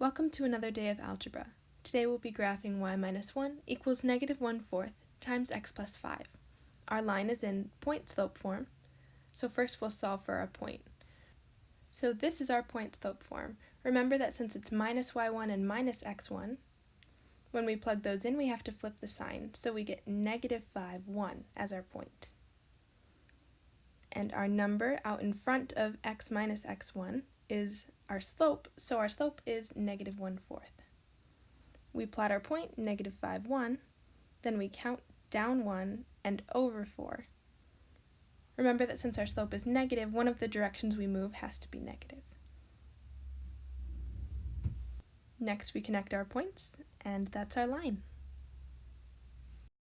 Welcome to another day of algebra. Today we'll be graphing y minus 1 equals negative 1 fourth times x plus 5. Our line is in point slope form, so first we'll solve for our point. So this is our point slope form. Remember that since it's minus y1 and minus x1, when we plug those in we have to flip the sign, so we get negative 5, 1 as our point. And our number out in front of x minus x1 is our slope, so our slope is negative 1 fourth. We plot our point, negative 5, 1, then we count down 1 and over 4. Remember that since our slope is negative, one of the directions we move has to be negative. Next we connect our points, and that's our line.